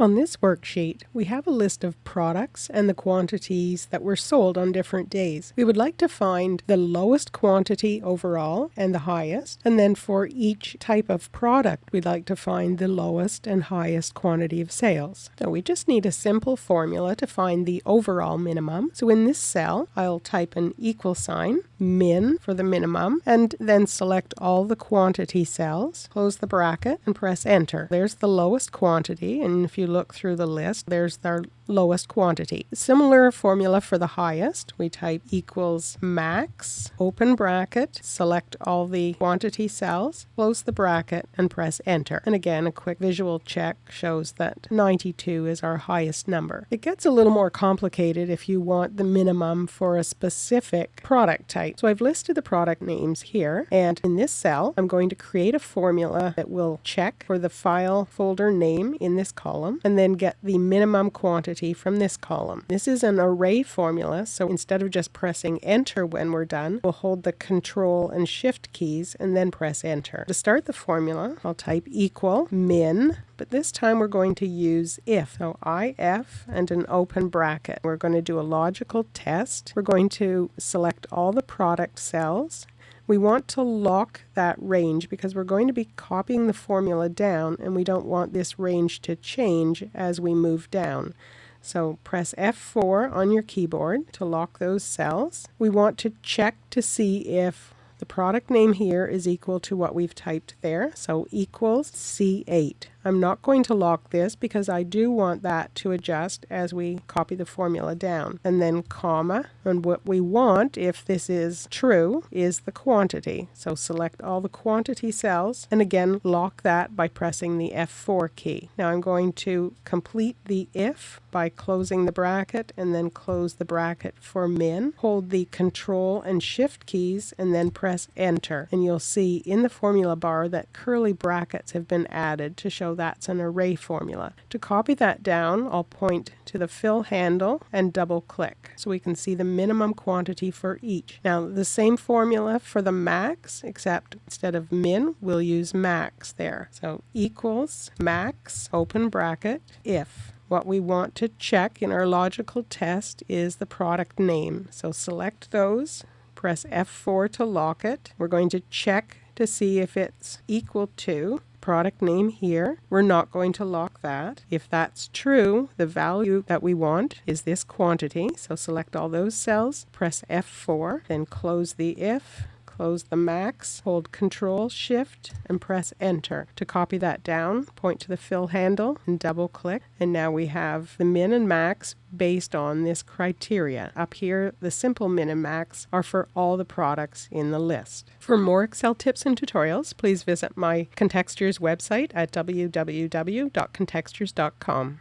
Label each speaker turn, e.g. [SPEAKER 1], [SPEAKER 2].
[SPEAKER 1] On this worksheet, we have a list of products and the quantities that were sold on different days. We would like to find the lowest quantity overall and the highest, and then for each type of product, we'd like to find the lowest and highest quantity of sales. So we just need a simple formula to find the overall minimum. So in this cell, I'll type an equal sign, min for the minimum, and then select all the quantity cells, close the bracket, and press enter. There's the lowest quantity, and if you look through the list, there's our lowest quantity. Similar formula for the highest. We type equals max, open bracket, select all the quantity cells, close the bracket, and press enter. And again, a quick visual check shows that 92 is our highest number. It gets a little more complicated if you want the minimum for a specific product type. So I've listed the product names here, and in this cell, I'm going to create a formula that will check for the file folder name in this column, and then get the minimum quantity from this column. This is an array formula, so instead of just pressing enter when we're done, we'll hold the control and shift keys and then press enter. To start the formula, I'll type equal min but this time we're going to use if. So if and an open bracket. We're going to do a logical test. We're going to select all the product cells we want to lock that range because we're going to be copying the formula down and we don't want this range to change as we move down. So press F4 on your keyboard to lock those cells. We want to check to see if the product name here is equal to what we've typed there. So equals C8. I'm not going to lock this because I do want that to adjust as we copy the formula down. And then comma, and what we want, if this is true, is the quantity. So select all the quantity cells, and again, lock that by pressing the F4 key. Now I'm going to complete the if by closing the bracket and then close the bracket for min. Hold the control and shift keys and then press enter. And you'll see in the formula bar that curly brackets have been added to show that's an array formula. To copy that down, I'll point to the fill handle and double click so we can see the minimum quantity for each. Now the same formula for the max, except instead of min, we'll use max there. So equals max, open bracket, if. What we want to check in our logical test is the product name. So select those, press F4 to lock it. We're going to check to see if it's equal to product name here. We're not going to lock that. If that's true, the value that we want is this quantity. So select all those cells, press F4, then close the if, close the max, hold Control Shift and press Enter. To copy that down, point to the fill handle and double click. And now we have the min and max based on this criteria. Up here, the simple min and max are for all the products in the list. For more Excel tips and tutorials, please visit my Contextures website at www.contextures.com.